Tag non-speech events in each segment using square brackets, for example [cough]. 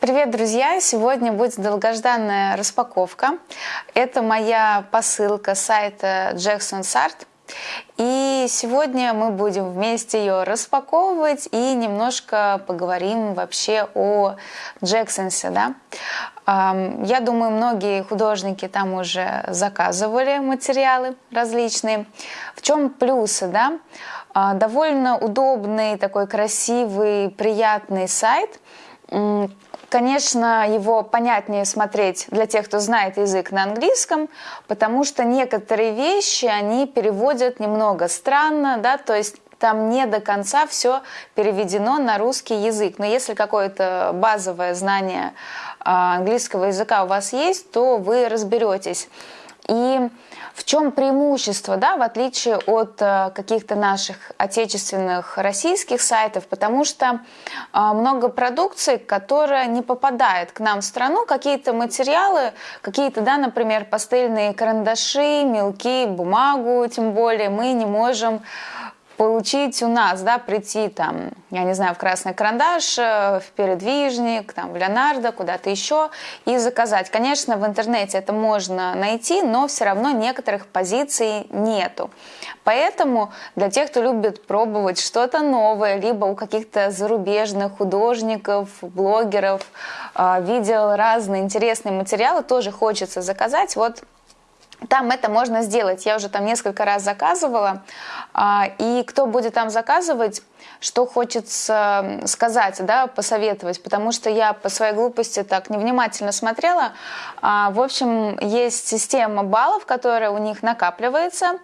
Привет, друзья! Сегодня будет долгожданная распаковка. Это моя посылка сайта Jackson Art. И сегодня мы будем вместе ее распаковывать и немножко поговорим вообще о Джексонсе. Да? Я думаю, многие художники там уже заказывали материалы различные. В чем плюсы? Да? А, довольно удобный, такой красивый, приятный сайт – Конечно, его понятнее смотреть для тех, кто знает язык на английском, потому что некоторые вещи они переводят немного странно, да, то есть там не до конца все переведено на русский язык. Но если какое-то базовое знание а, английского языка у вас есть, то вы разберетесь. И в чем преимущество, да, в отличие от э, каких-то наших отечественных российских сайтов, потому что э, много продукции, которая не попадает к нам в страну, какие-то материалы, какие-то, да, например, пастельные карандаши, мелки, бумагу, тем более мы не можем получить у нас, да, прийти там, я не знаю, в Красный Карандаш, э, в Передвижник, там, в Леонардо, куда-то еще и заказать. Конечно, в интернете это можно найти, но все равно некоторых позиций нету. Поэтому для тех, кто любит пробовать что-то новое, либо у каких-то зарубежных художников, блогеров, э, видел разные интересные материалы, тоже хочется заказать. Вот там это можно сделать. Я уже там несколько раз заказывала. А, и кто будет там заказывать, что хочется сказать, да, посоветовать, потому что я по своей глупости так невнимательно смотрела. А, в общем, есть система баллов, которая у них накапливается.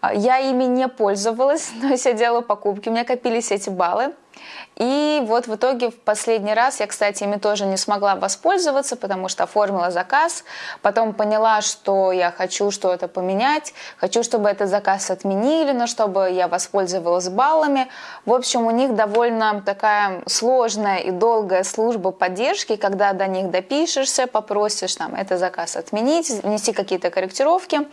А, я ими не пользовалась, [laughs] но я делала покупки, у меня копились эти баллы. И вот в итоге в последний раз я, кстати, ими тоже не смогла воспользоваться, потому что оформила заказ, потом поняла, что я хочу что-то поменять, хочу, чтобы этот заказ отменили, но чтобы я воспользовалась баллами. В общем, у них довольно такая сложная и долгая служба поддержки, когда до них допишешься, попросишь там этот заказ отменить, внести какие-то корректировки.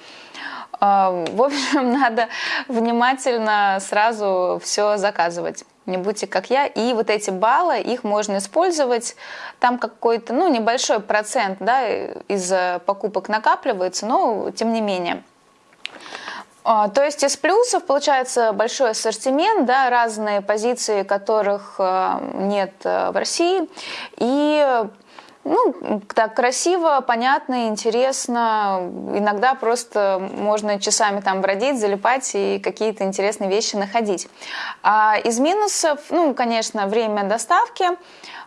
А, в общем, [laughs] надо внимательно сразу все заказывать не будьте как я. И вот эти баллы, их можно использовать. Там какой-то, ну, небольшой процент, да, из покупок накапливается, но тем не менее. А, то есть из плюсов получается большой ассортимент, да, разные позиции, которых а, нет в России. И ну, так красиво, понятно, интересно. Иногда просто можно часами там бродить, залипать и какие-то интересные вещи находить. А из минусов, ну, конечно, время доставки.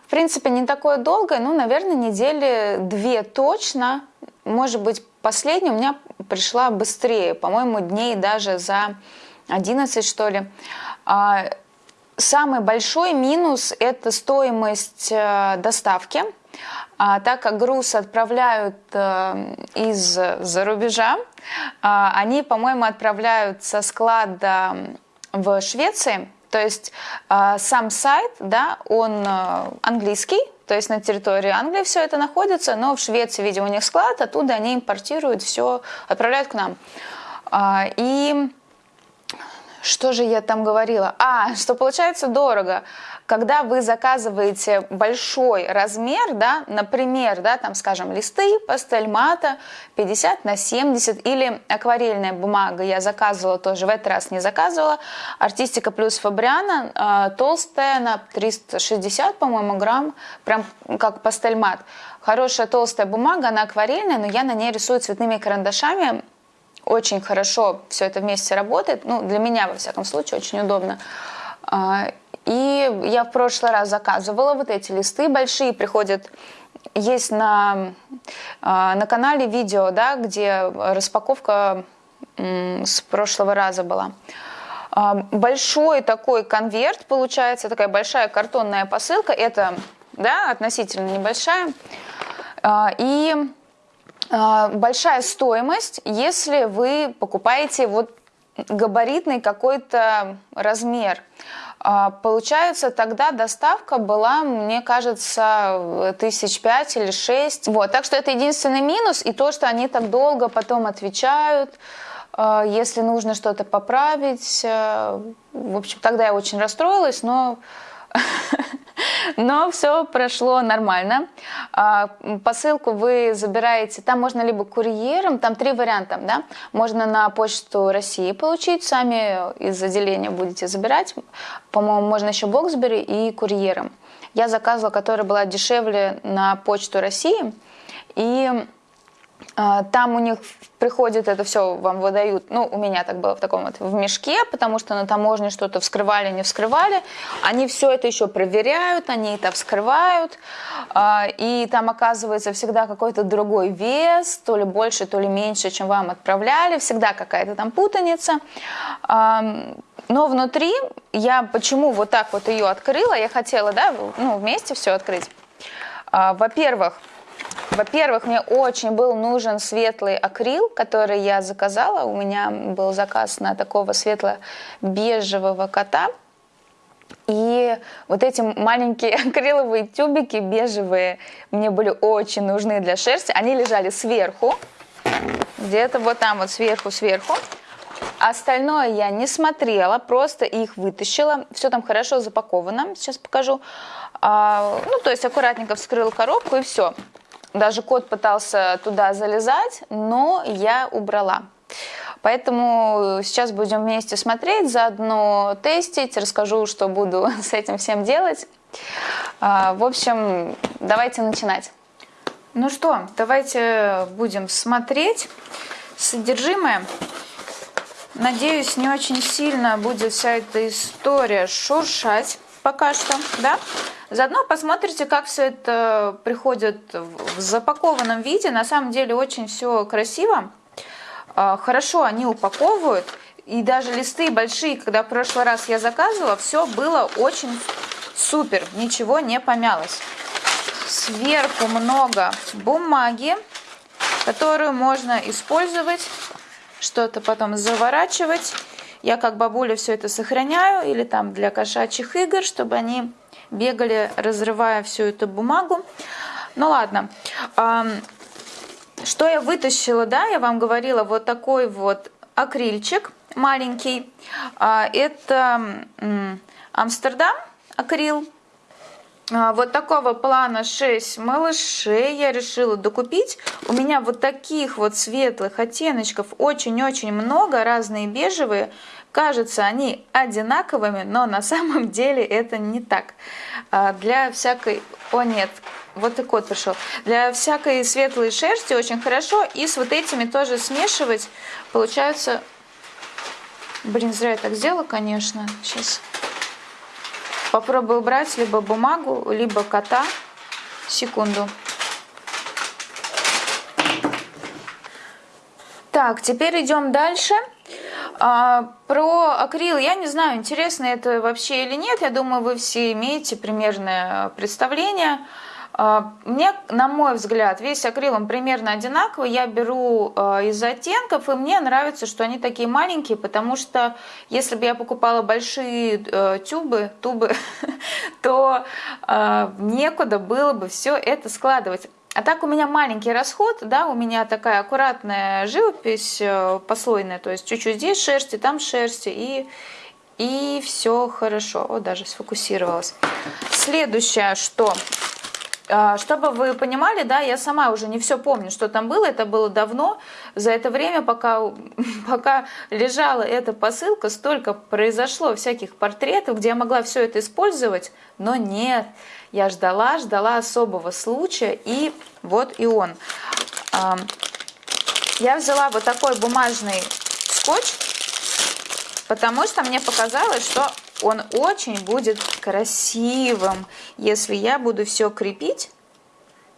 В принципе, не такое долгое, ну, наверное, недели две точно. Может быть, последняя у меня пришла быстрее, по-моему, дней даже за 11, что ли. А, самый большой минус – это стоимость э, доставки – а, так как груз отправляют э, из-за рубежа, а, они, по-моему, отправляют со склада в Швеции, то есть а, сам сайт, да, он э, английский, то есть на территории Англии все это находится, но в Швеции, видимо, у них склад, оттуда они импортируют все, отправляют к нам. И что же я там говорила? А, что получается дорого. Когда вы заказываете большой размер, да, например, да, там, скажем, листы, пастель мата 50 на 70 или акварельная бумага, я заказывала тоже, в этот раз не заказывала, артистика плюс фабриана, э, толстая на 360, по-моему, грамм, прям как пастель мат. Хорошая толстая бумага, она акварельная, но я на ней рисую цветными карандашами, очень хорошо все это вместе работает. Ну, для меня, во всяком случае, очень удобно. И я в прошлый раз заказывала вот эти листы большие, приходят есть на, а, на канале видео, да, где распаковка с прошлого раза была. А, большой такой конверт получается, такая большая картонная посылка. Это да, относительно небольшая. И а, большая стоимость, если вы покупаете вот габаритный какой-то размер. А, получается, тогда доставка была, мне кажется, тысяч пять или шесть. Вот, так что это единственный минус, и то, что они так долго потом отвечают, а, если нужно что-то поправить. В общем, тогда я очень расстроилась, но [laughs] Но все прошло нормально. А, посылку вы забираете, там можно либо курьером, там три варианта, да, можно на почту России получить, сами из отделения будете забирать. По-моему, можно еще Боксбери и курьером. Я заказывала, которая была дешевле на почту России. И там у них приходит это все, вам выдают, ну, у меня так было в таком вот, в мешке, потому что на таможне что-то вскрывали, не вскрывали. Они все это еще проверяют, они это вскрывают, а, и там оказывается всегда какой-то другой вес, то ли больше, то ли меньше, чем вам отправляли, всегда какая-то там путаница. Но внутри я почему вот так вот ее открыла, я хотела, да, ну, вместе все открыть. А, во-первых, во-первых, мне очень был нужен светлый акрил, который я заказала. У меня был заказ на такого светло-бежевого кота. И вот эти маленькие [laughs] акриловые тюбики бежевые мне были очень нужны для шерсти. Они лежали сверху, где-то вот там вот сверху-сверху. Остальное я не смотрела, просто их вытащила. Все там хорошо запаковано, сейчас покажу. А, ну, то есть аккуратненько вскрыла коробку и все. Даже кот пытался туда залезать, но я убрала. Поэтому сейчас будем вместе смотреть, заодно тестить, расскажу, что буду [laughs] с этим всем делать. А, в общем, давайте начинать. Ну что, давайте будем смотреть содержимое. Надеюсь, не очень сильно будет вся эта история шуршать пока что, да? Заодно посмотрите, как все это приходит в запакованном виде. На самом деле очень все красиво. А, хорошо они упаковывают. И даже листы большие, когда в прошлый раз я заказывала, все было очень супер. Ничего не помялось. Сверху много бумаги, которую можно использовать, что-то потом заворачивать. Я как бабуля все это сохраняю или там для кошачьих игр, чтобы они бегали, разрывая всю эту бумагу. Ну ладно. Что я вытащила, да, я вам говорила, вот такой вот акрильчик маленький. А, это Амстердам акрил. А, вот такого плана 6 малышей я решила докупить. У меня вот таких вот светлых оттеночков очень-очень много, разные бежевые. Кажется, они одинаковыми, но на самом [laughs] деле это не так. А, для всякой... О нет, вот и кот пришел. Для всякой светлой шерсти очень хорошо. И с вот этими тоже смешивать. Получается... Блин, зря я так сделала, конечно. Сейчас попробую убрать либо бумагу, либо кота. Секунду. Так, теперь идем дальше. А, про акрил я не знаю, интересно это вообще или нет. Я думаю, вы все имеете примерное представление. А, мне, на мой взгляд, весь акрил он примерно одинаковый. Я беру а, из оттенков, и мне нравится, что они такие маленькие, потому что если бы я покупала большие э, тюбы, тубы, [laughs] то некуда было бы все это складывать. А так у меня маленький расход, да, у меня такая аккуратная живопись э, послойная, то есть чуть-чуть здесь шерсти, там шерсти, и, и все хорошо. Вот даже сфокусировалась. Следующее, что а, чтобы вы понимали, да, я сама уже не все помню, что там было, это было давно. За это время, пока, [laughs] пока лежала эта посылка, столько произошло всяких портретов, где я могла все это использовать, но нет. Я ждала, ждала особого случая, и вот и он. Я взяла вот такой бумажный скотч, потому что мне показалось, что он очень будет красивым, если я буду все крепить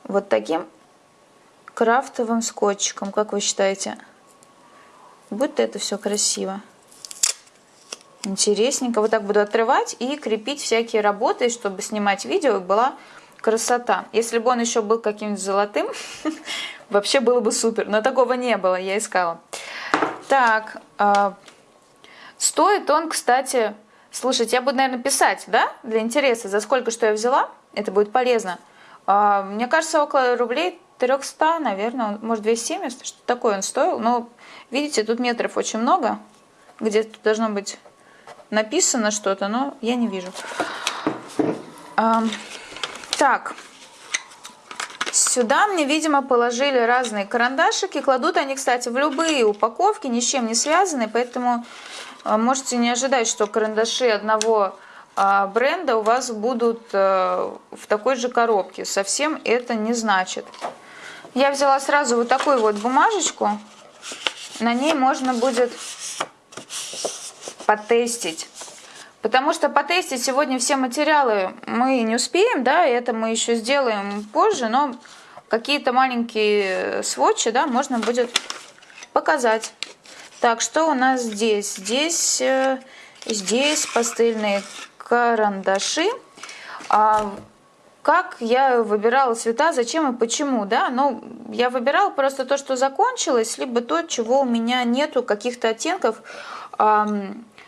вот таким крафтовым скотчиком, как вы считаете? Будет это все красиво. Интересненько. Вот так буду отрывать и крепить всякие работы, чтобы снимать видео, и была красота. Если бы он еще был каким-нибудь золотым, [laughs] вообще было бы супер. Но такого не было, я искала. Так, а, стоит он, кстати, Слушайте, я буду, наверное, писать, да, для интереса, за сколько что я взяла. Это будет полезно. А, мне кажется, около рублей 300, наверное, может 270, что такое он стоил. Но, видите, тут метров очень много. Где-то должно быть написано что-то, но я не вижу. Так, сюда мне, видимо, положили разные карандашики. Кладут они, кстати, в любые упаковки, ни с чем не связаны, поэтому а, можете не ожидать, что карандаши одного а, бренда у вас будут э, в такой же коробке. Совсем это не значит. Я взяла сразу вот такую вот бумажечку. На ней можно будет потестить. Потому что потестить сегодня все материалы мы не успеем, да, это мы еще сделаем позже, но какие-то маленькие сводчи, да, можно будет показать. Так, что у нас здесь? Здесь, э, здесь пастельные карандаши. А как я выбирала цвета, зачем и почему, да? Ну, я выбирала просто то, что закончилось, либо то, чего у меня нету, каких-то оттенков.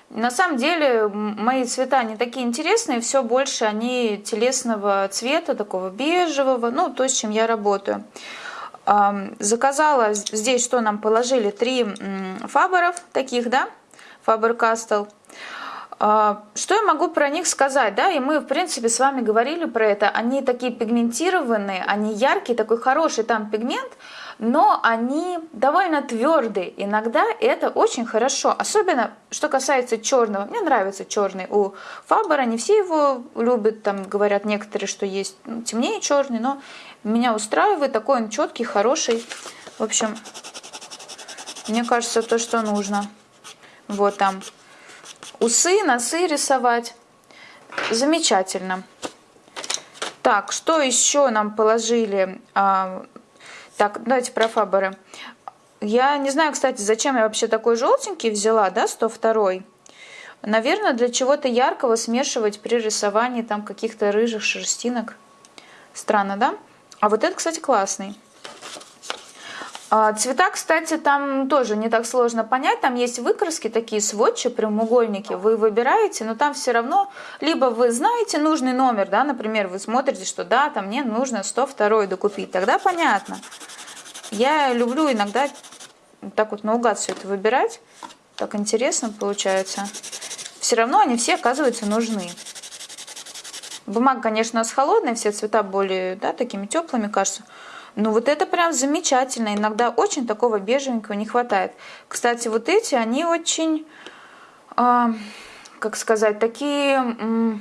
На самом деле мои цвета не такие интересные, все больше они телесного цвета, такого бежевого, ну то, с чем я работаю. Заказала здесь, что нам положили, три фаберов таких, да, Faber Castell. А, что я могу про них сказать, да, и мы, в принципе, с вами говорили про это, они такие пигментированные, они яркие, такой хороший там пигмент, но они довольно твердые. Иногда это очень хорошо. Особенно, что касается черного. Мне нравится черный у Фабера. Не все его любят. Там говорят некоторые, что есть ну, темнее черный. Но меня устраивает. Такой он четкий, хороший. В общем, мне кажется, то, что нужно. Вот там усы, носы рисовать. Замечательно. Так, что еще нам положили? Так, давайте про фаберы. Я не знаю, кстати, зачем я вообще такой желтенький взяла, да, 102 Наверное, для чего-то яркого смешивать при рисовании там каких-то рыжих шерстинок. Странно, да? А вот это, кстати, классный. А, цвета, кстати, там тоже не так сложно понять. Там есть выкраски, такие сводчи, прямоугольники. Вы выбираете, но там все равно, либо вы знаете нужный номер, да, например, вы смотрите, что да, там мне нужно 102 докупить. Тогда понятно. Я люблю иногда так вот наугад все это выбирать. Так интересно получается. Все равно они все, оказываются, нужны. Бумага, конечно, у нас холодная, все цвета более, да, такими теплыми кажутся. Но вот это прям замечательно. Иногда очень такого бежевенького не хватает. Кстати, вот эти, они очень, э, как сказать, такие э,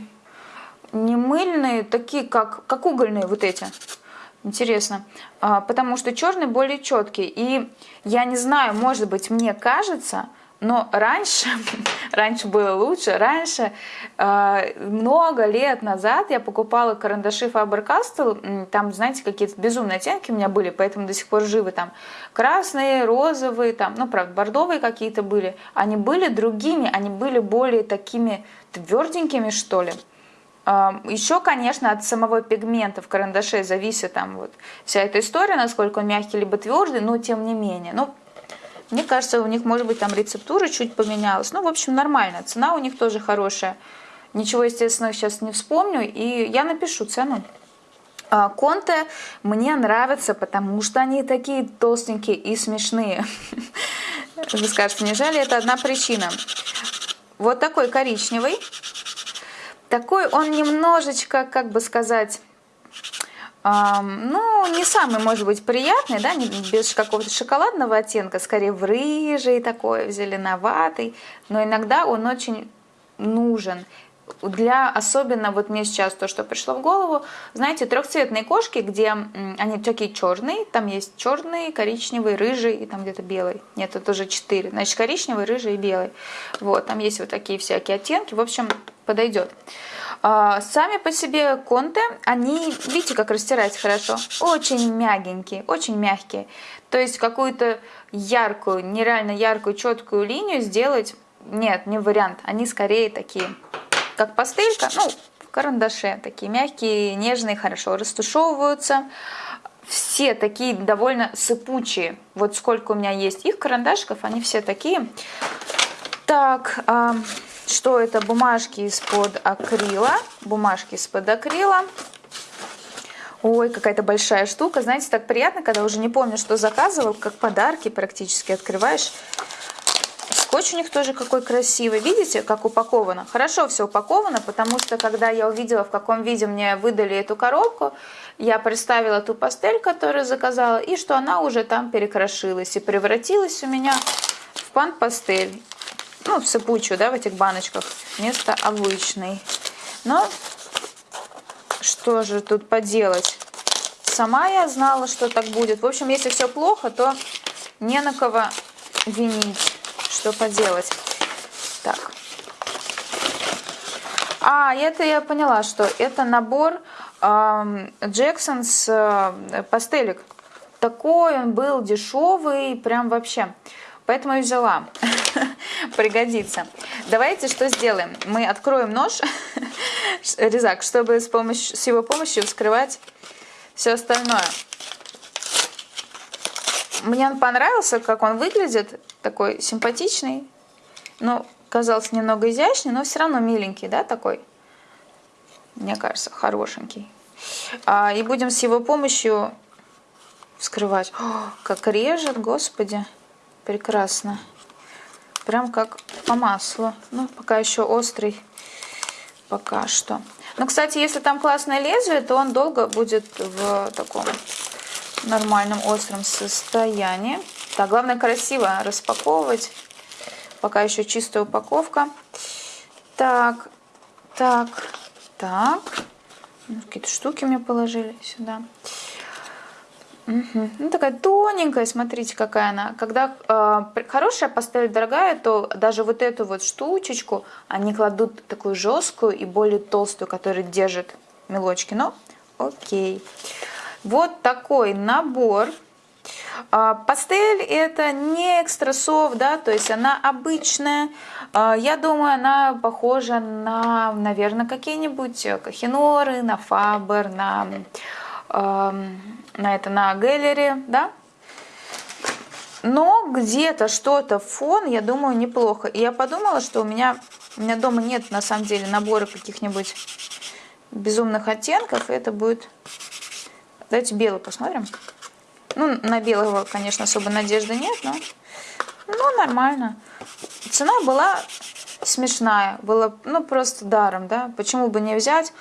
не мыльные, такие как, как угольные вот эти. Интересно, а, потому что черный более четкий. И я не знаю, может быть, мне кажется, но раньше, [laughs] раньше было лучше, раньше, э, много лет назад я покупала карандаши Faber-Castell, там, знаете, какие-то безумные оттенки у меня были, поэтому до сих пор живы там красные, розовые, там, ну, правда, бордовые какие-то были. Они были другими, они были более такими тверденькими, что ли. Еще, конечно, от самого пигмента в карандаше зависит там вот вся эта история, насколько он мягкий либо твердый, но тем не менее. Ну, мне кажется, у них, может быть, там рецептура чуть поменялась. Ну, в общем, нормально. Цена у них тоже хорошая. Ничего, естественно, сейчас не вспомню. И я напишу цену. А, конте мне нравятся, потому что они такие толстенькие и смешные. [laughs] Вы скажете, неужели это одна причина? Вот такой коричневый. Такой он немножечко, как бы сказать, ну, не самый, может быть, приятный, да, без какого-то шоколадного оттенка, скорее в рыжий такой, в зеленоватый, но иногда он очень нужен для особенно вот мне сейчас то, что пришло в голову, знаете, трехцветные кошки, где они такие черные, там есть черный, коричневый, рыжий и там где-то белый. Нет, это уже четыре. Значит, коричневый, рыжий и белый. Вот, там есть вот такие всякие оттенки. В общем, подойдет. А, сами по себе конты, они, видите, как растирать хорошо? Очень мягенькие, очень мягкие. То есть какую-то яркую, нереально яркую, четкую линию сделать, нет, не вариант. Они скорее такие как пастелька, ну, в карандаше, такие мягкие, нежные, хорошо растушевываются. Все такие довольно сыпучие. Вот сколько у меня есть их карандашиков, они все такие. Так, а, что это? Бумажки из-под акрила. Бумажки из-под акрила. Ой, какая-то большая штука. Знаете, так приятно, когда уже не помню, что заказывал, как подарки практически открываешь Них тоже какой красивый. Видите, как упаковано? Хорошо все упаковано, потому что когда я увидела, в каком виде мне выдали эту коробку, я представила ту пастель, которую заказала, и что она уже там перекрошилась и превратилась у меня в пан-пастель. Ну, в сыпучую, да, в этих баночках, вместо обычной. Но что же тут поделать? Сама я знала, что так будет. В общем, если все плохо, то не на кого винить. Что поделать? Так. А, это я поняла, что это набор Джексонс э, пастелек. Такой он был дешевый, прям вообще. Поэтому и взяла. [laughs] Пригодится. Давайте что сделаем? Мы откроем нож, [laughs] резак, чтобы с, помощью, с его помощью вскрывать все остальное. Мне он понравился, как он выглядит. Такой симпатичный. Ну, казался немного изящный, но все равно миленький, да, такой мне кажется, хорошенький. А, и будем с его помощью вскрывать. О, как режет, господи, прекрасно. Прям как по маслу. Ну, пока еще острый, пока что. Но, кстати, если там классное лезвие, то он долго будет в таком нормальном остром состоянии. Так, главное красиво распаковывать. Пока еще чистая упаковка. Так, так. Так. Ну, какие-то штуки мне положили сюда. Угу. Ну, такая тоненькая, смотрите, какая она. Когда э, хорошая пастель дорогая, то даже вот эту вот штучечку они кладут такую жесткую и более толстую, которая держит мелочки. Но окей. Вот такой набор пастель это не экстрасов, да, то есть она обычная. А, я думаю, она похожа на, наверное, какие-нибудь кахиноры, на фабер, на, на это, на гэллери, да. Но где-то что-то фон, я думаю, неплохо. И я подумала, что у меня, у меня дома нет на самом деле набора каких-нибудь безумных оттенков. И это будет... Давайте белый посмотрим. Ну, на белого, конечно, особо надежды нет, но ну, нормально. Цена была смешная, было ну, просто даром, да. Почему бы не взять,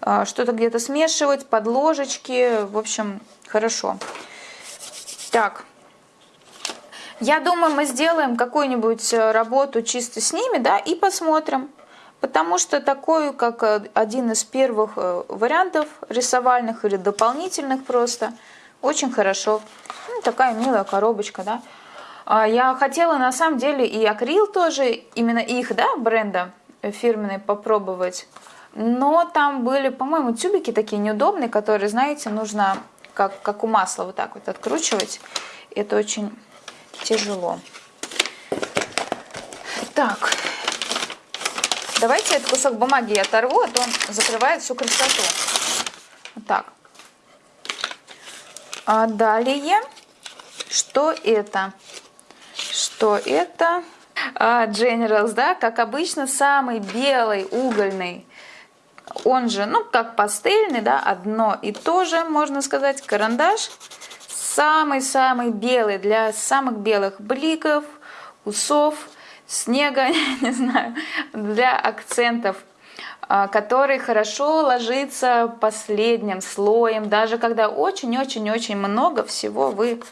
а, что-то где-то смешивать, под ложечки, в общем, хорошо. Так, я думаю, мы сделаем какую-нибудь э, работу чисто с ними, да, и посмотрим. Потому что такой, как э, один из первых э, вариантов рисовальных или дополнительных просто – очень хорошо. Ну, такая милая коробочка, да. А, я хотела на самом деле и акрил тоже, именно их, да, бренда фирменный попробовать. Но там были, по-моему, тюбики такие неудобные, которые, знаете, нужно как, как у масла вот так вот откручивать. Это очень тяжело. Так, давайте этот кусок бумаги я оторву, а то он закрывает всю красоту. Вот так. А далее, что это? Что это? А, Generals, да, как обычно, самый белый, угольный. Он же, ну, как пастельный, да, одно и то же, можно сказать, карандаш. Самый-самый белый для самых белых бликов, усов, снега, [laughs] не знаю, для акцентов который хорошо ложится последним слоем, даже когда очень-очень-очень много всего вы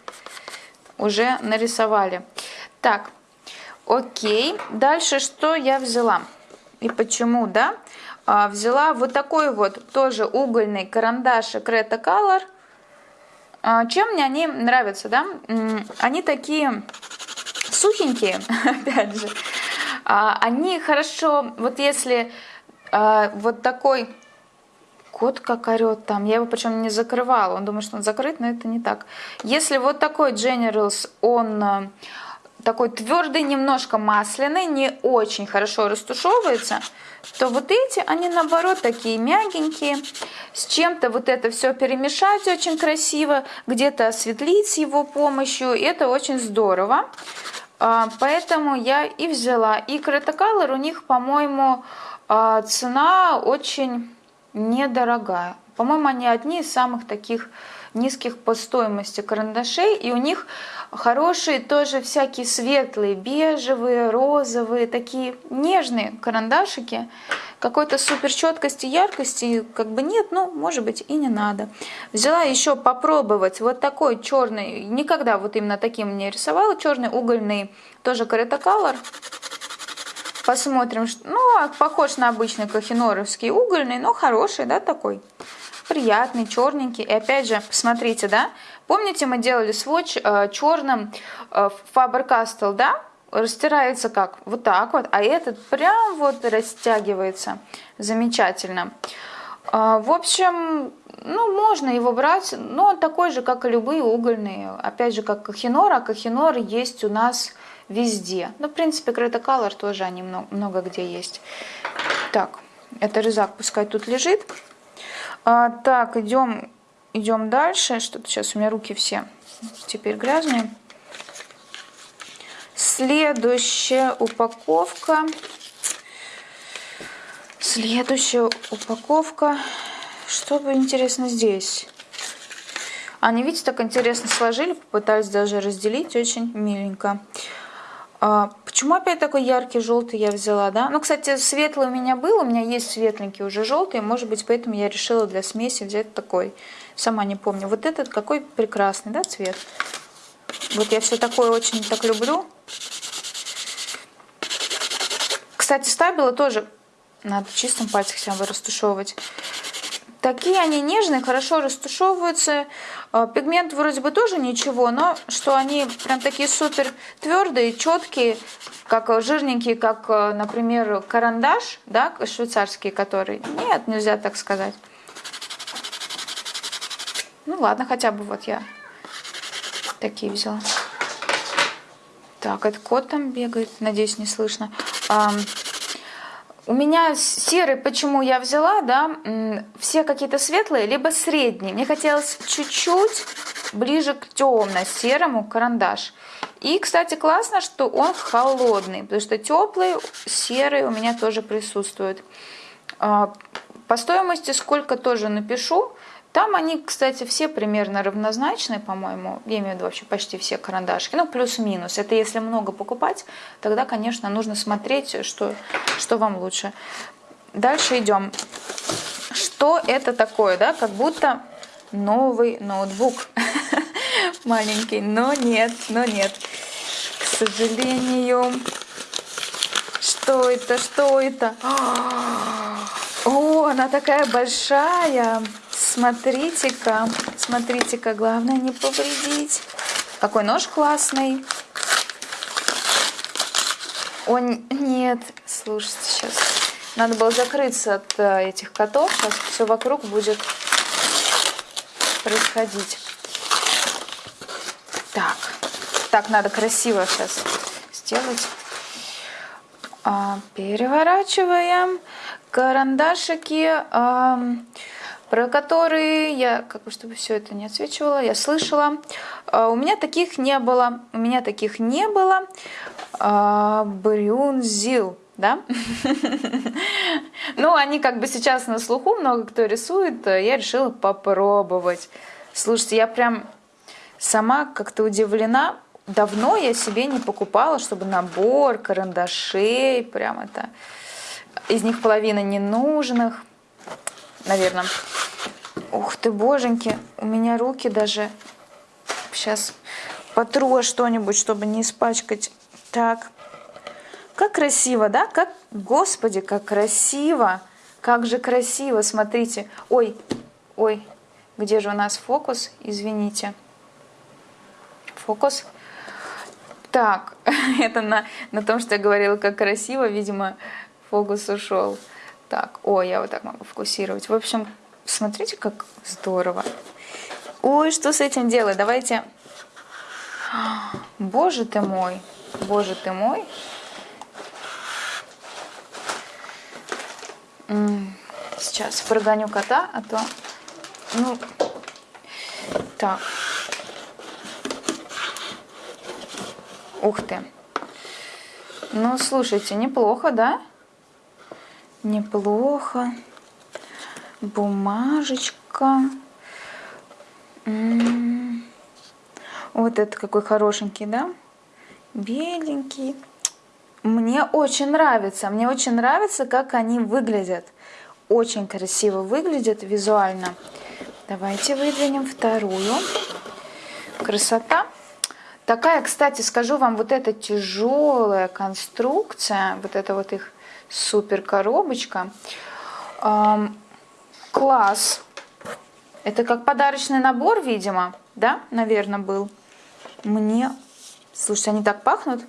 уже нарисовали. Так, окей. Дальше что я взяла? И почему, да? А, взяла вот такой вот тоже угольный карандаш Creta Color. А, чем мне они нравятся, да? Они такие сухенькие, [laughs] опять же. Они хорошо, вот если а, вот такой кот как орет там. Я его причем не закрывала. Он думает, что он закрыт, но это не так. Если вот такой Generals, он э, такой твердый, немножко масляный, не очень хорошо растушевывается, то вот эти, они наоборот такие мягенькие, с чем-то вот это все перемешать очень красиво, где-то осветлить с его помощью, это очень здорово. А, поэтому я и взяла. И Color у них, по-моему, а цена очень недорогая. По-моему, они одни из самых таких низких по стоимости карандашей, и у них хорошие тоже всякие светлые, бежевые, розовые, такие нежные карандашики. Какой-то супер четкости, яркости как бы нет, ну, может быть, и не надо. Взяла еще попробовать вот такой черный, никогда вот именно таким не рисовала, черный угольный, тоже Caretta Color. Посмотрим, ну, а похож на обычный кахиноровский угольный, но хороший, да, такой приятный, черненький. И опять же, посмотрите, да, помните, мы делали сводч э, черным э, Faber-Castell, да, растирается как? Вот так вот, а этот прям вот растягивается замечательно. Э, в общем, ну, можно его брать, но он такой же, как и любые угольные. Опять же, как кахинор, а кахинор есть у нас везде. Ну, в принципе, Крета Color тоже они много, много где есть. Так, это резак пускай тут лежит. А, так, идем, идем дальше. Что-то сейчас у меня руки все теперь грязные. Следующая упаковка. Следующая упаковка. Что бы интересно здесь? Они, видите, так интересно сложили, попытались даже разделить, очень миленько. А, почему опять такой яркий желтый я взяла, да? Ну, кстати, светлый у меня был, у меня есть светленький уже желтый, может быть, поэтому я решила для смеси взять такой. Сама не помню. Вот этот какой прекрасный, да, цвет? Вот я все такое очень так люблю. Кстати, стабила тоже надо чистым пальцем хотя бы растушевывать. Такие они нежные, хорошо растушевываются. А, пигмент вроде бы тоже ничего, но что они прям такие супер твердые, четкие, как жирненькие, как, э, например, карандаш, да, швейцарский, который. Нет, нельзя так сказать. Ну ладно, хотя бы вот я такие взяла. Так, этот кот там бегает, надеюсь, не слышно. У меня серый, почему я взяла, да, все какие-то светлые, либо средние. Мне хотелось чуть-чуть ближе к темно-серому карандаш. И, кстати, классно, что он холодный, потому что теплый, серый у меня тоже присутствует. А, по стоимости сколько тоже напишу. Там они, кстати, все примерно равнозначные, по-моему. Я имею в виду вообще почти все карандашки. Ну, плюс-минус. Это если много покупать, тогда, конечно, нужно смотреть, что, что вам лучше. Дальше идем. Что это такое, да? Как будто новый ноутбук. [laughs] Маленький. Но нет, но нет. К сожалению. Что это? Что это? [gasps] О, она такая большая. Смотрите-ка, смотрите-ка, главное не повредить. Какой нож классный. О, нет, слушайте, сейчас. Надо было закрыться от э, этих котов. Сейчас все вокруг будет происходить. Так, так надо красиво сейчас сделать. А, переворачиваем карандашики. Про которые я, как бы, чтобы все это не отсвечивало, я слышала. А, у меня таких не было. У меня таких не было. А, Брюнзил, да? [laughs] Ну, они как бы сейчас на слуху, много кто рисует. Я решила попробовать. Слушайте, я прям сама как-то удивлена. Давно я себе не покупала, чтобы набор карандашей, прям это... Из них половина ненужных наверное. Ух ты, боженьки, у меня руки даже... Сейчас потру что-нибудь, чтобы не испачкать. Так, как красиво, да? Как, господи, как красиво! Как же красиво, смотрите. Ой, ой, где же у нас фокус? Извините. Фокус. Так, [laughs] это на, на том, что я говорила, как красиво, видимо, фокус ушел. Так, о, я вот так могу фокусировать. В общем, смотрите, как здорово. Ой, что с этим делать? Давайте... [gasps] Боже ты мой, боже ты мой. Сейчас прогоню кота, а то... Ну, так. Ух ты. Ну, слушайте, неплохо, да? Неплохо. Бумажечка. Вот это какой хорошенький, да? Беленький. Мне очень нравится. Мне очень нравится, как они выглядят. Очень красиво выглядят визуально. Давайте выдвинем вторую. Красота. Такая, кстати, скажу вам, вот эта тяжелая конструкция, вот эта вот их супер коробочка. Класс. Это как подарочный набор, видимо, да, наверное, был. Мне, слушайте, они так пахнут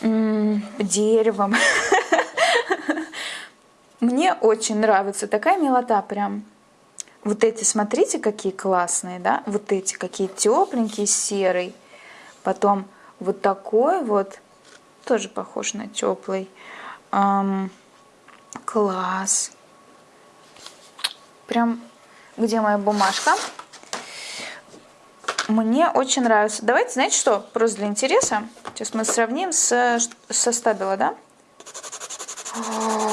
М -м, деревом. [laughs] Мне очень нравится такая милота прям. Вот эти, смотрите, какие классные, да? Вот эти, какие тепленькие, серый. Потом вот такой вот, тоже похож на теплый. Эм, класс. Прям, где моя бумажка? Мне очень нравится. Давайте, знаете что, просто для интереса. Сейчас мы сравним с, со стабила, да? О,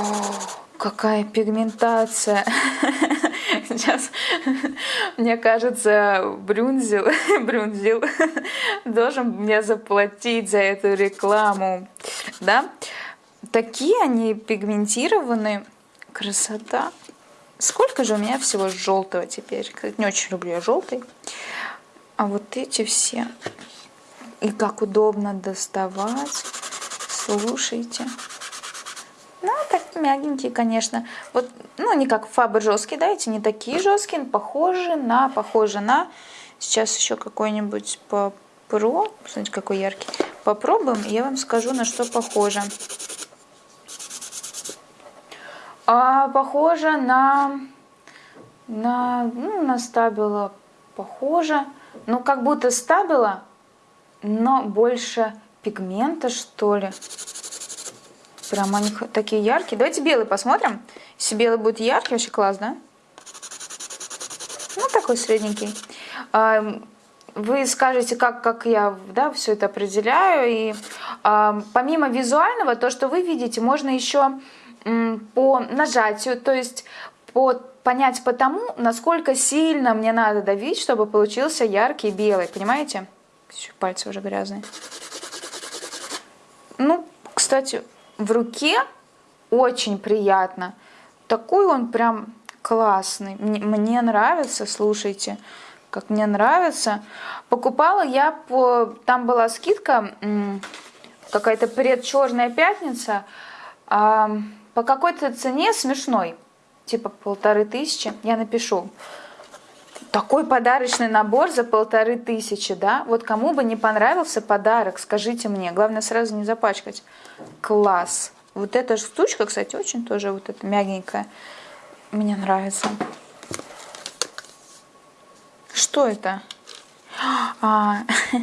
какая пигментация. [laughs] Сейчас, мне кажется, Брюнзил, [laughs] Брюнзил должен мне заплатить за эту рекламу. Да? Такие они пигментированные. Красота. Сколько же у меня всего желтого теперь? Не очень люблю я желтый. А вот эти все. И как удобно доставать. Слушайте. Ну, так мягенькие, конечно. Вот, ну, не как фабр жесткие, да, эти не такие жесткие, похожи на, похожи на. Сейчас еще какой-нибудь по про, смотрите, какой яркий. Попробуем, я вам скажу, на что похоже. А, похоже на, на, ну, на стабила, похоже. Ну, как будто стабила, но больше пигмента, что ли. Прям они такие яркие. Давайте белый посмотрим. Если белый будет яркий, вообще класс, да? Ну, такой средненький. Вы скажете, как, как я да, все это определяю. И помимо визуального, то, что вы видите, можно еще по нажатию, то есть по, понять по тому, насколько сильно мне надо давить, чтобы получился яркий белый. Понимаете? Пальцы уже грязные. Ну, кстати, в руке очень приятно. Такой он прям классный. Мне, мне нравится, слушайте, как мне нравится. Покупала я по... Там была скидка, какая-то предчерная пятница, по какой-то цене смешной. Типа полторы тысячи. Я напишу. Такой подарочный набор за полторы тысячи, да? Вот кому бы не понравился подарок, скажите мне. Главное сразу не запачкать. Класс. Вот эта штучка, кстати, очень тоже вот эта мягенькая. Мне нравится. Что это? А, [laughs]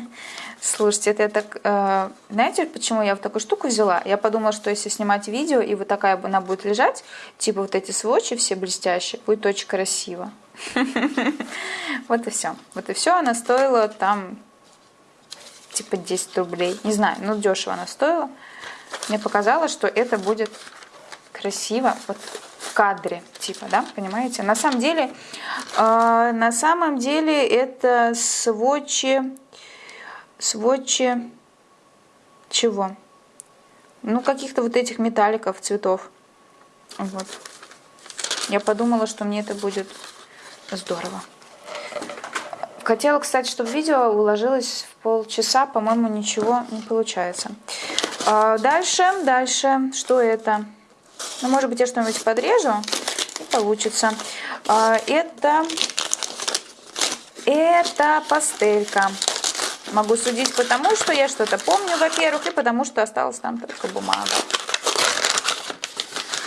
слушайте, это я так... Э, знаете, почему я вот такую штуку взяла? Я подумала, что если снимать видео, и вот такая она будет лежать, типа вот эти сводчи все блестящие, будет очень красиво. [laughs] Вот и все. Вот и все. Она стоила там типа 10 рублей. Не знаю, ну дешево она стоила. Мне показалось, что это будет красиво вот в кадре, типа, да, понимаете? На самом деле, э, на самом деле это сводчи, сводчи чего? Ну, каких-то вот этих металликов, цветов. Вот. Я подумала, что мне это будет здорово. Хотела, кстати, чтобы видео уложилось в полчаса. По-моему, ничего не получается. А дальше, дальше, что это? Ну, может быть, я что-нибудь подрежу и получится. А, это, это пастелька. Могу судить потому, что я что-то помню, во-первых, и потому, что осталась там только бумага.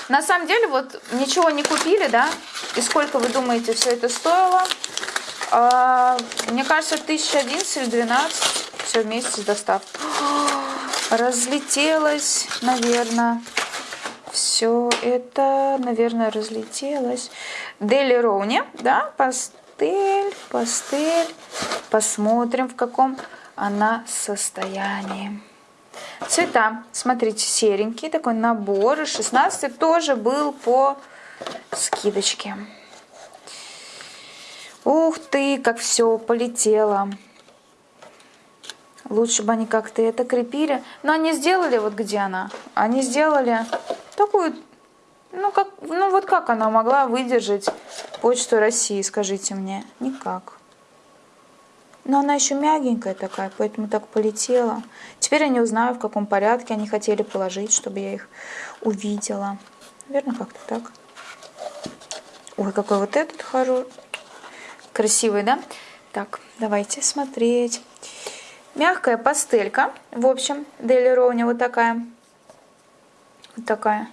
На самом деле, вот ничего не купили, да? И сколько вы думаете, все это стоило? А, мне кажется, 1011 или 12 все вместе с доставкой. [gasps] Разлетелось, наверное. Все это, наверное, разлетелось. Дели Роуни, да, пастель, пастель. Посмотрим, в каком она состоянии. Цвета, смотрите, серенький такой набор. 16 тоже был по скидочке. Ух ты, как все полетело. Лучше бы они как-то это крепили. Но они сделали, вот где она? Они сделали такую, ну, как, ну вот как она могла выдержать почту России, скажите мне? Никак. Но она еще мягенькая такая, поэтому так полетела. Теперь я не узнаю, в каком порядке они хотели положить, чтобы я их увидела. Наверное, как-то так. Ой, какой вот этот хороший. Красивый, да? Так, давайте смотреть. Мягкая пастелька. В общем, Дели Роуни вот такая. Вот такая.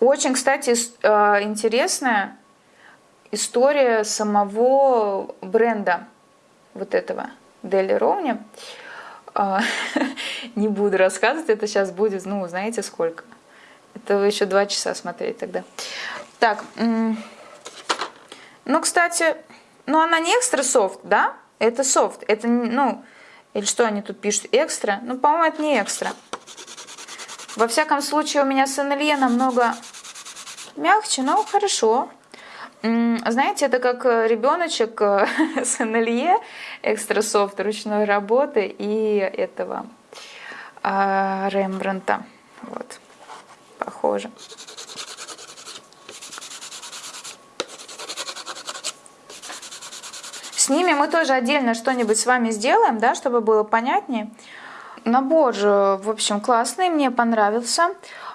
Очень, кстати, э, интересная история самого бренда вот этого Дели Роуни. А, [laughs] не буду рассказывать, это сейчас будет, ну, знаете сколько. Это еще два часа смотреть тогда. Так, ну, кстати, ну она не экстра софт, да? Это софт, это, ну, или что они тут пишут, экстра? Ну, по-моему, это не экстра. Во всяком случае, у меня с НЛЕ намного мягче, но хорошо. Знаете, это как э, ребеночек э, [laughs] с НЛЕ, экстра софт ручной работы и этого а, Рембранта. Вот, похоже. С ними мы тоже отдельно что-нибудь с вами сделаем, да, чтобы было понятнее. Набор, в общем, классный, мне понравился.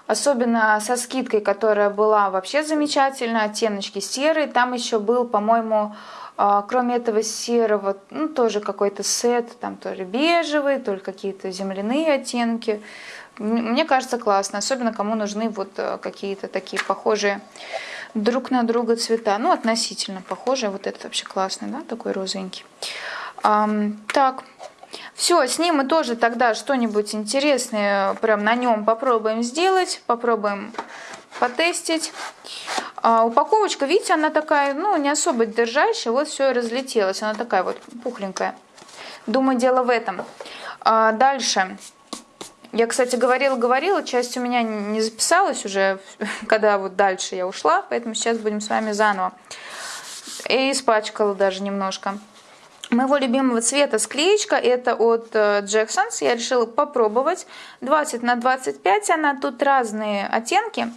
Особенно со скидкой, которая была вообще замечательная, оттеночки серые. Там еще был, по-моему, кроме этого серого, ну, тоже какой-то сет, там тоже бежевый, только какие-то земляные оттенки. Мне кажется, классно, особенно кому нужны вот э, какие-то такие похожие друг на друга цвета. Ну, относительно похожие. Вот этот вообще классный, да, такой розовенький. Так, все, с ним мы тоже тогда что-нибудь интересное прям на нем попробуем сделать, попробуем потестить. А, упаковочка, видите, она такая, ну, не особо держащая, вот все и разлетелось, она такая вот пухленькая. Думаю, дело в этом. А, дальше. Я, кстати, говорила-говорила, часть у меня не записалась уже, [laughs] когда вот дальше я ушла, поэтому сейчас будем с вами заново. И испачкала даже немножко. Моего любимого цвета склеечка, это от Jacksons, э, я решила попробовать. 20 на 25 она, тут разные оттенки.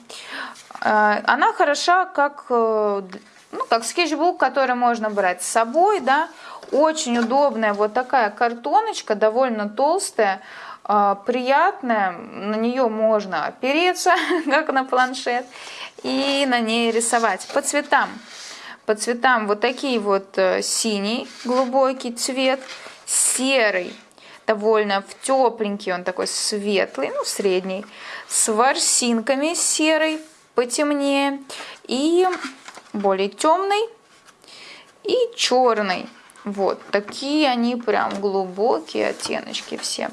Э, она хороша как, э, ну, как скетчбук, который можно брать с собой, да. Очень удобная вот такая картоночка, довольно толстая. Приятная, на нее можно опереться, [laughs] как на планшет, и на ней рисовать по цветам. По цветам вот такие вот э, синий глубокий цвет, серый, довольно в тепленький, он такой светлый, ну средний, с ворсинками серый, потемнее, и более темный, и черный. Вот, такие они прям глубокие оттеночки все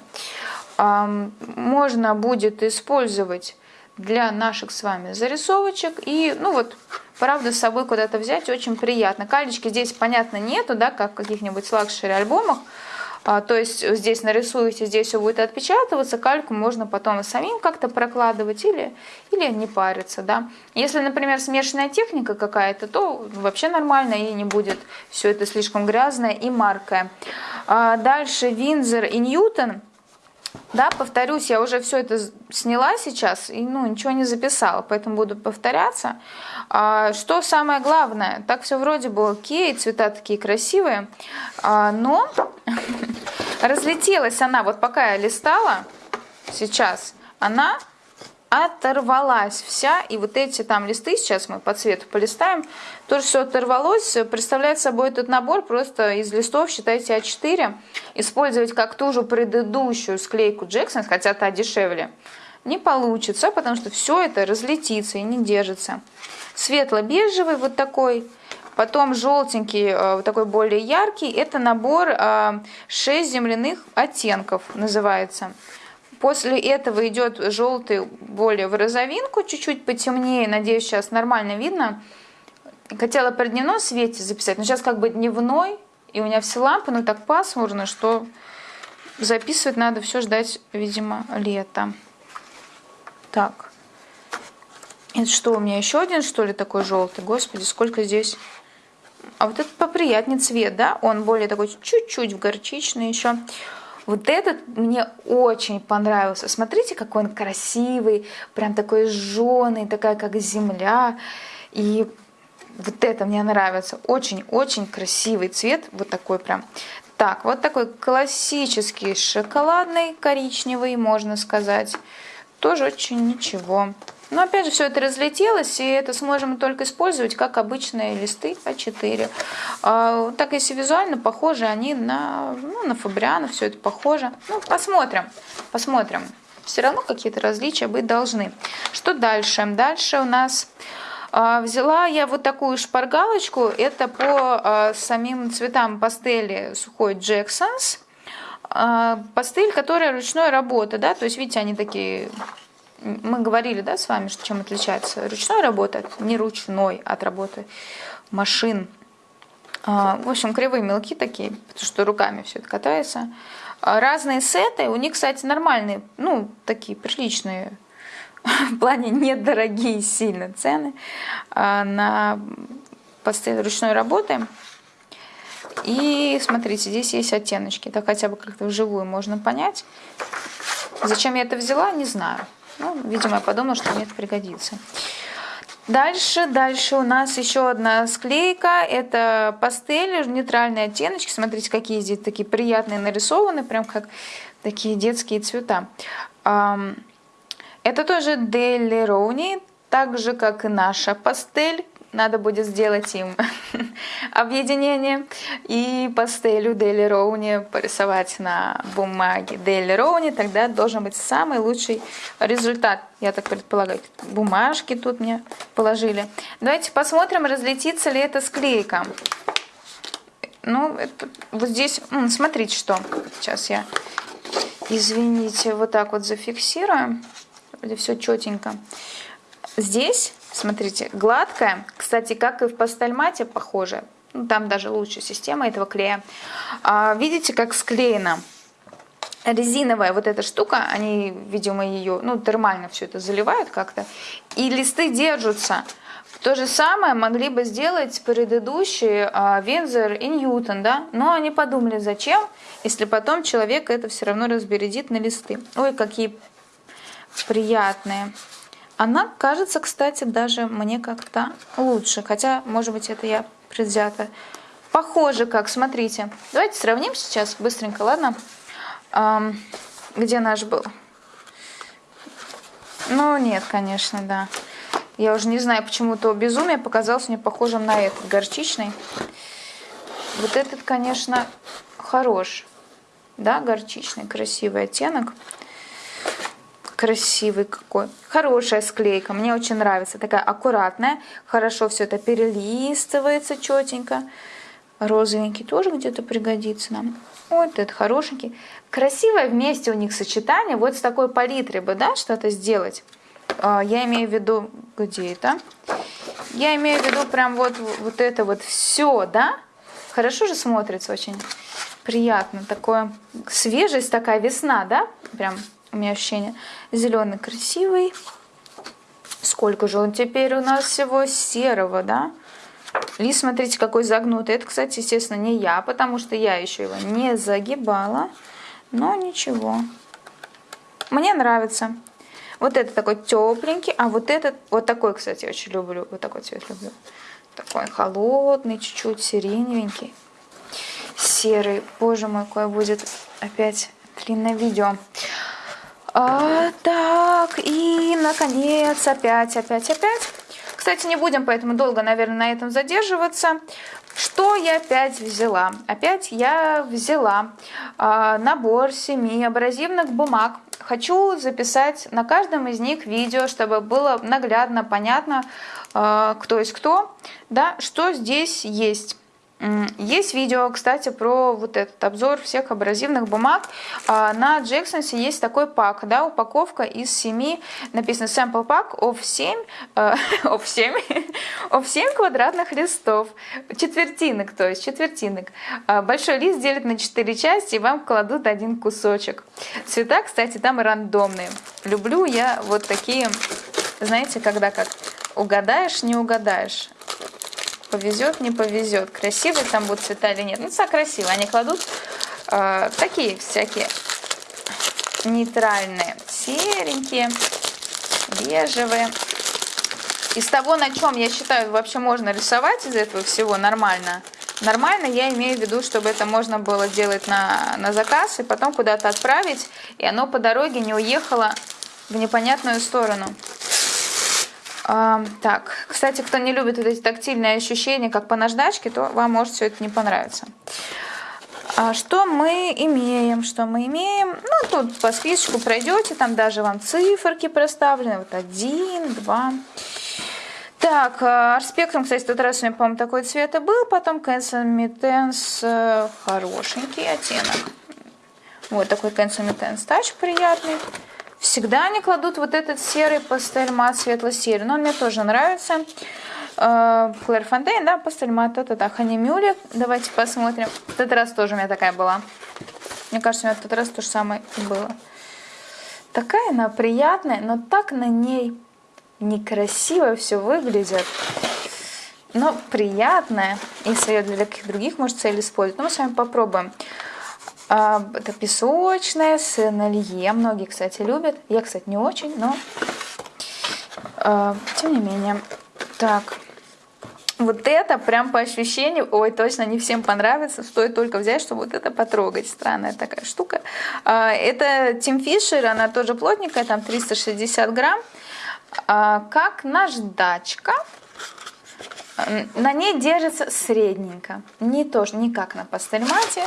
можно будет использовать для наших с вами зарисовочек. И, ну вот, правда, с собой куда-то взять очень приятно. Калечки здесь, понятно, нету, да, как в каких-нибудь luxury альбомах. А, то есть здесь нарисуете, здесь все будет отпечатываться, кальку можно потом самим как-то прокладывать или, или не париться. Да. Если, например, смешанная техника какая-то, то вообще нормально и не будет все это слишком грязное и маркое. А дальше Винзер и Ньютон – да, повторюсь, я уже все это сняла сейчас и ну, ничего не записала, поэтому буду повторяться. А, что самое главное, так все вроде бы окей, цвета такие красивые, а, но [laughs] разлетелась она, вот пока я листала сейчас, она оторвалась вся. И вот эти там листы, сейчас мы по цвету полистаем, тоже все оторвалось. Представляет собой этот набор просто из листов, считайте А4. Использовать как ту же предыдущую склейку Джексон, хотя та дешевле, не получится, потому что все это разлетится и не держится. Светло-бежевый вот такой. Потом желтенький, э, вот такой более яркий. Это набор 6 э, земляных оттенков называется. После этого идет желтый более в розовинку, чуть-чуть потемнее. Надеюсь, сейчас нормально видно. Хотела при дневном свете записать, но сейчас как бы дневной, и у меня все лампы, но так пасмурно, что записывать надо все ждать, видимо, лета. Так. Это что, у меня еще один, что ли, такой желтый? Господи, сколько здесь А вот этот поприятнее цвет, да, он более такой чуть-чуть в горчичный еще. Вот этот мне очень понравился. Смотрите, какой он красивый, прям такой жженый, такая как земля. И вот это мне нравится. Очень-очень красивый цвет, вот такой прям. Так, вот такой классический шоколадный, коричневый, можно сказать. Тоже очень ничего. Но опять же, все это разлетелось, и это сможем только использовать как обычные листы А4. А, так, если визуально похожи они на, ну, на Фабриана, все это похоже. Ну, посмотрим, посмотрим. Все равно какие-то различия быть должны. Что дальше? Дальше у нас а, взяла я вот такую шпаргалочку. Это по а, самим цветам пастели сухой Джексонс. Пастель, которая ручной работы, да, то есть, видите, они такие мы говорили, да, с вами, что чем отличается ручной работа от не ручной, от работы машин. А, в общем, кривые мелки такие, потому что руками все это катается. А, разные сеты, у них, кстати, нормальные, ну, такие приличные, [laughs] в плане недорогие сильно цены а, на пастель ручной работы. И смотрите, здесь есть оттеночки, так хотя бы как-то вживую можно понять. Зачем я это взяла, не знаю. Ну, видимо, я подумала, что мне это пригодится. Дальше, дальше у нас еще одна склейка. Это пастели, нейтральные оттеночки. Смотрите, какие здесь такие приятные нарисованы, прям как такие детские цвета. Это тоже Дели Роуни, так же, как и наша пастель надо будет сделать им [laughs] объединение и пастелью Дели Роуни порисовать на бумаге Дели Роуни, тогда должен быть самый лучший результат. Я так предполагаю. Бумажки тут мне положили. Давайте посмотрим, разлетится ли эта склейка. Ну, это, вот здесь, смотрите, что. Сейчас я, извините, вот так вот зафиксирую. Вроде все четенько. Здесь Смотрите, гладкая, кстати, как и в пастельмате похоже. Ну, там даже лучше система этого клея. А, видите, как склеено? Резиновая вот эта штука, они, видимо, ее, ну, термально все это заливают как-то. И листы держатся. То же самое могли бы сделать предыдущие а, Вензер и Ньютон, да? Но они подумали, зачем, если потом человек это все равно разбередит на листы. Ой, какие приятные. Она кажется, кстати, даже мне как-то лучше. Хотя, может быть, это я предвзята. Похоже как, смотрите. Давайте сравним сейчас быстренько, ладно? Эм, где наш был? Ну, нет, конечно, да. Я уже не знаю, почему то безумие показался мне похожим на этот, горчичный. Вот этот, конечно, хорош. Да, горчичный, красивый оттенок красивый какой. Хорошая склейка, мне очень нравится. Такая аккуратная, хорошо все это перелистывается четенько. Розовенький тоже где-то пригодится нам. Вот этот хорошенький. Красивое вместе у них сочетание. Вот с такой палитрой бы, да, что-то сделать. А, я имею в виду, где это? Я имею в виду прям вот, вот это вот все, да? Хорошо же смотрится очень приятно. Такое, свежесть такая, весна, да? Прям у меня ощущение. Зеленый красивый. Сколько же он теперь у нас всего серого, да? Лист, смотрите, какой загнутый. Это, кстати, естественно, не я, потому что я еще его не загибала. Но ничего. Мне нравится. Вот это такой тепленький, а вот этот, вот такой, кстати, очень люблю. Вот такой цвет люблю. Такой холодный, чуть-чуть сиреневенький. Серый. Боже мой, какое будет опять длинное видео. А, так, и, наконец, опять, опять, опять. Кстати, не будем поэтому долго, наверное, на этом задерживаться. Что я опять взяла? Опять я взяла э, набор семи абразивных бумаг. Хочу записать на каждом из них видео, чтобы было наглядно понятно, э, кто есть кто, да, что здесь есть. Есть видео, кстати, про вот этот обзор всех абразивных бумаг. А, на Джексонсе есть такой пак, да, упаковка из 7, написано sample pack of 7, [laughs] of 7, of 7 квадратных листов, четвертинок, то есть четвертинок. А, большой лист делят на 4 части и вам кладут один кусочек. Цвета, кстати, там рандомные. Люблю я вот такие, знаете, когда как угадаешь, не угадаешь повезет, не повезет. Красивые там будут цвета или нет. Ну, все красиво. Они кладут э, такие всякие нейтральные, серенькие, бежевые. Из того, на чем, я считаю, вообще можно рисовать из этого всего нормально, нормально я имею в виду, чтобы это можно было делать на, на заказ и потом куда-то отправить, и оно по дороге не уехало в непонятную сторону. Так, кстати, кто не любит вот эти тактильные ощущения, как по наждачке, то вам может все это не понравиться. А что мы имеем? Что мы имеем? Ну, тут по списочку пройдете, там даже вам циферки проставлены. Вот один, два. Так, арспектрум, кстати, тот раз у меня, по-моему, такой цвет и был. Потом Кэнсомитенс э, хорошенький оттенок. Вот такой Кэнсомитенс тач приятный. Всегда они кладут вот этот серый пастель мат светло-серый. Но он мне тоже нравится. Клэр Фонтейн, да, пастель мат, это да, Ханимюли. Давайте посмотрим. В этот раз тоже у меня такая была. Мне кажется, у меня в тот раз то же самое было. Такая она приятная, но так на ней некрасиво все выглядит. Но приятная. Если ее для каких других может целей использовать. Но мы с вами попробуем. А, это песочная с налье. Многие, кстати, любят. Я, кстати, не очень, но а, тем не менее. Так, вот это прям по ощущению, ой, точно не всем понравится, стоит только взять, чтобы вот это потрогать. Странная такая штука. А, это Тим Фишер, она тоже плотненькая, там 360 грамм. Как наждачка. На ней держится средненько, не тоже, не как на пастельмате.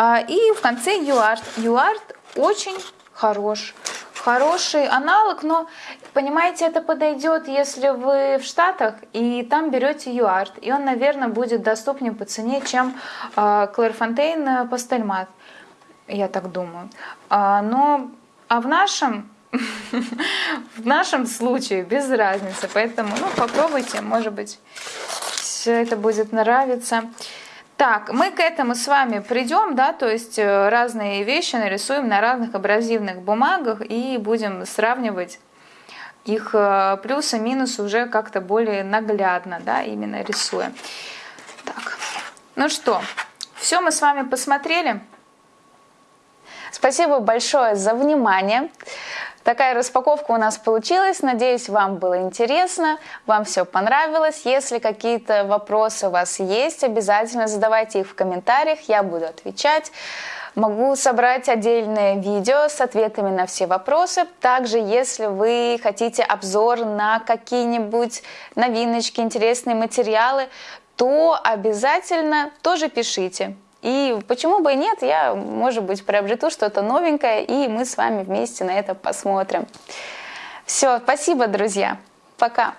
А, и в конце юарт. Юарт очень хорош. Хороший аналог, но, понимаете, это подойдет, если вы в Штатах и там берете юарт. И он, наверное, будет доступнее по цене, чем Клэрфонтейн а, Пастельмат. Я так думаю. А, но а в нашем [laughs] в нашем случае без разницы. Поэтому ну, попробуйте, может быть, все это будет нравиться. Так, мы к этому с вами придем, да, то есть э, разные вещи нарисуем на разных абразивных бумагах и будем сравнивать их э, плюсы, минусы уже как-то более наглядно, да, именно рисуя. Так, ну что, все мы с вами посмотрели. Спасибо большое за внимание. Такая распаковка у нас получилась. Надеюсь, вам было интересно, вам все понравилось. Если какие-то вопросы у вас есть, обязательно задавайте их в комментариях, я буду отвечать. Могу собрать отдельное видео с ответами на все вопросы. Также, если вы хотите обзор на какие-нибудь новиночки, интересные материалы, то обязательно тоже пишите. И почему бы и нет, я, может быть, приобрету что-то новенькое, и мы с вами вместе на это посмотрим. Все, спасибо, друзья. Пока.